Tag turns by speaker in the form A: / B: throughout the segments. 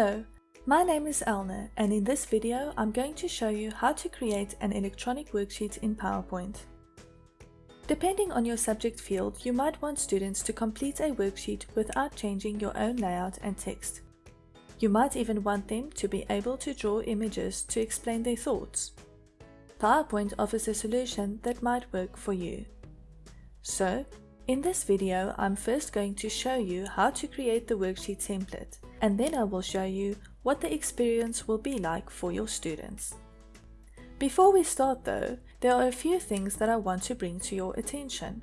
A: Hello, my name is Elna and in this video I'm going to show you how to create an electronic worksheet in PowerPoint. Depending on your subject field, you might want students to complete a worksheet without changing your own layout and text. You might even want them to be able to draw images to explain their thoughts. PowerPoint offers a solution that might work for you. So, in this video, I'm first going to show you how to create the worksheet template, and then I will show you what the experience will be like for your students. Before we start though, there are a few things that I want to bring to your attention.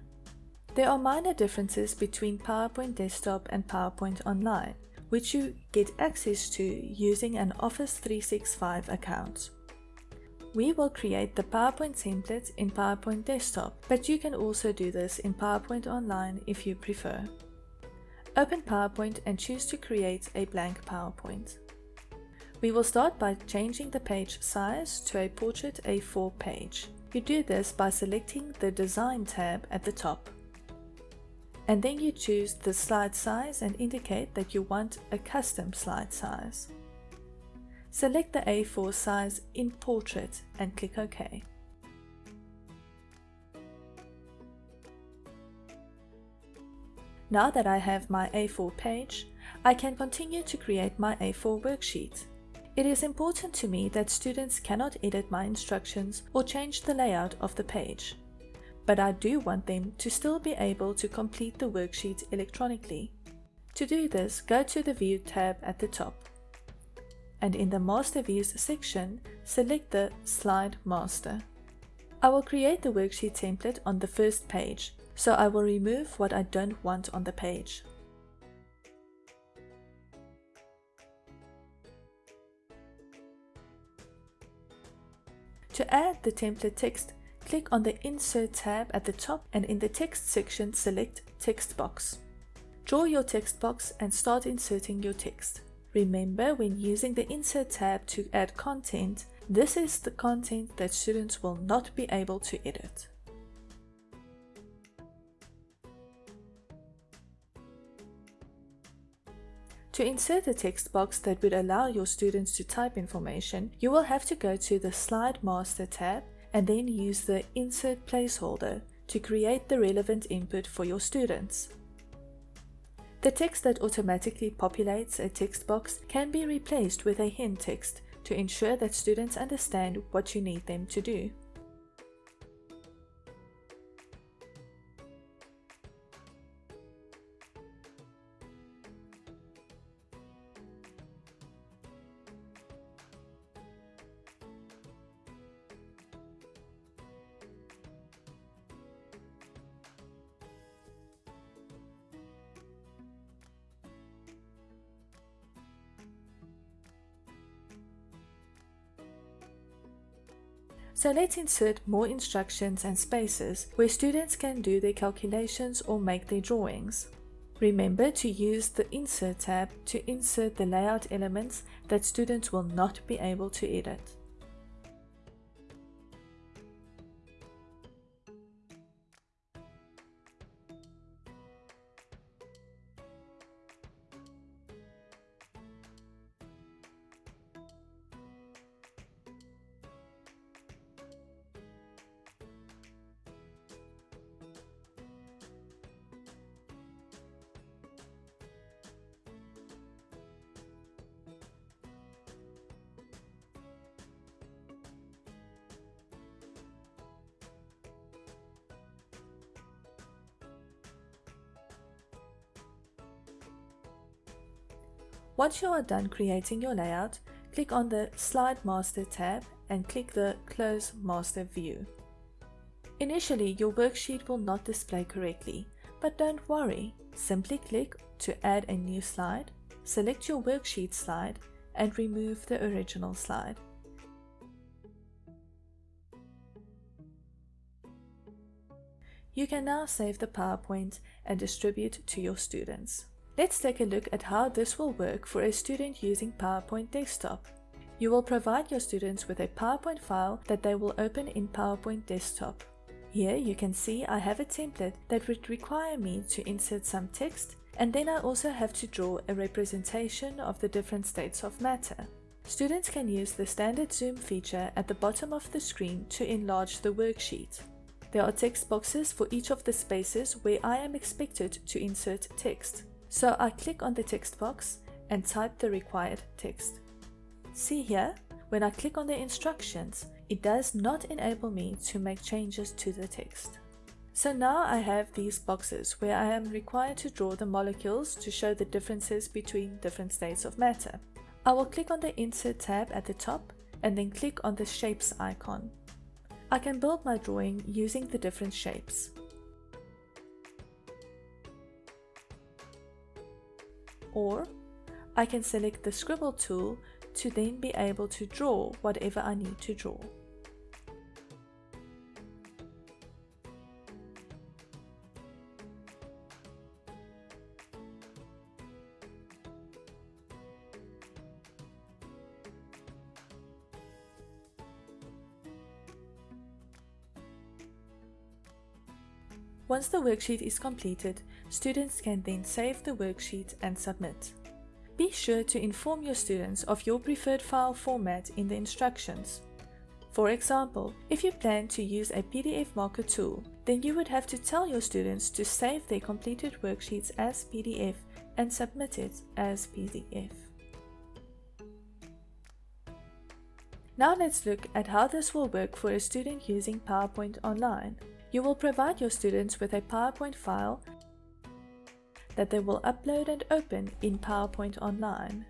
A: There are minor differences between PowerPoint Desktop and PowerPoint Online, which you get access to using an Office 365 account. We will create the PowerPoint template in PowerPoint Desktop, but you can also do this in PowerPoint Online if you prefer. Open PowerPoint and choose to create a blank PowerPoint. We will start by changing the page size to a portrait A4 page. You do this by selecting the Design tab at the top. And then you choose the slide size and indicate that you want a custom slide size. Select the A4 size in Portrait and click OK. Now that I have my A4 page, I can continue to create my A4 worksheet. It is important to me that students cannot edit my instructions or change the layout of the page, but I do want them to still be able to complete the worksheet electronically. To do this, go to the View tab at the top and in the Master Views section, select the Slide Master. I will create the worksheet template on the first page, so I will remove what I don't want on the page. To add the template text, click on the Insert tab at the top and in the text section select Text Box. Draw your text box and start inserting your text. Remember when using the Insert tab to add content, this is the content that students will not be able to edit. To insert a text box that would allow your students to type information, you will have to go to the Slide Master tab and then use the Insert Placeholder to create the relevant input for your students. The text that automatically populates a text box can be replaced with a hint text to ensure that students understand what you need them to do. So let's insert more instructions and spaces where students can do their calculations or make their drawings. Remember to use the Insert tab to insert the layout elements that students will not be able to edit. Once you are done creating your layout, click on the Slide Master tab and click the Close Master View. Initially, your worksheet will not display correctly, but don't worry. Simply click to add a new slide, select your worksheet slide, and remove the original slide. You can now save the PowerPoint and distribute to your students. Let's take a look at how this will work for a student using PowerPoint Desktop. You will provide your students with a PowerPoint file that they will open in PowerPoint Desktop. Here you can see I have a template that would require me to insert some text And then I also have to draw a representation of the different states of matter. Students can use the standard zoom feature at the bottom of the screen to enlarge the worksheet. There are text boxes for each of the spaces where I am expected to insert text. So I click on the text box and type the required text. See here, when I click on the instructions, it does not enable me to make changes to the text. So now I have these boxes where I am required to draw the molecules to show the differences between different states of matter. I will click on the Insert tab at the top and then click on the Shapes icon. I can build my drawing using the different shapes. Or I can select the Scribble tool to then be able to draw whatever I need to draw. Once the worksheet is completed, students can then save the worksheet and submit. Be sure to inform your students of your preferred file format in the instructions. For example, if you plan to use a PDF marker tool, then you would have to tell your students to save their completed worksheets as PDF and submit it as PDF. Now let's look at how this will work for a student using PowerPoint Online. You will provide your students with a PowerPoint file that they will upload and open in PowerPoint Online.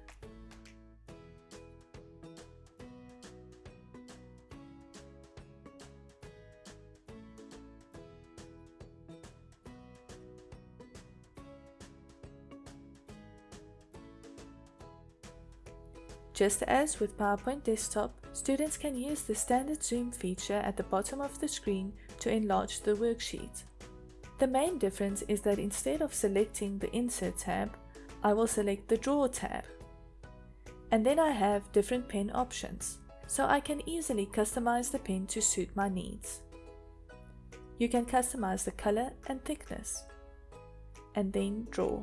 A: Just as with PowerPoint Desktop, students can use the standard zoom feature at the bottom of the screen to enlarge the worksheet. The main difference is that instead of selecting the Insert tab, I will select the Draw tab. And then I have different pen options, so I can easily customize the pen to suit my needs. You can customize the color and thickness, and then draw.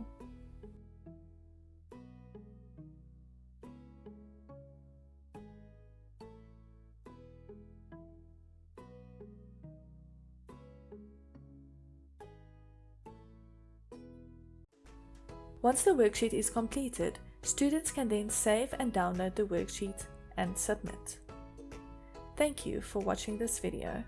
A: Once the worksheet is completed, students can then save and download the worksheet and submit. Thank you for watching this video.